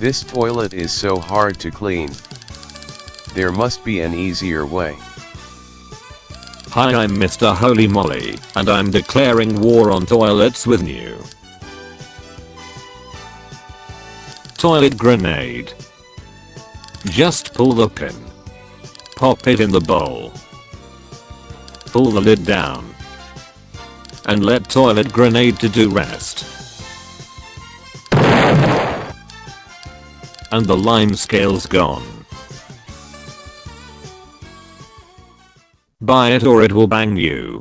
This toilet is so hard to clean. There must be an easier way. Hi I'm Mr. Holy Molly, and I'm declaring war on toilets with new. Toilet grenade. Just pull the pin. Pop it in the bowl. Pull the lid down. And let toilet grenade to do rest. And the lime scale's gone. Buy it or it will bang you.